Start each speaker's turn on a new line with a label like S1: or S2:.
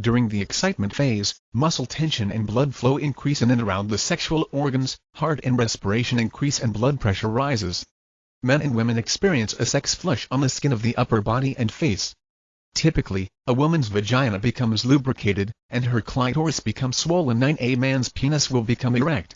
S1: During the excitement phase, muscle tension and blood flow increase in and around the sexual organs, heart and respiration increase and blood pressure rises. Men and women experience a sex flush on the skin of the upper body and face. Typically, a woman's vagina becomes lubricated, and her clitoris becomes swollen 9 A man's penis will become erect,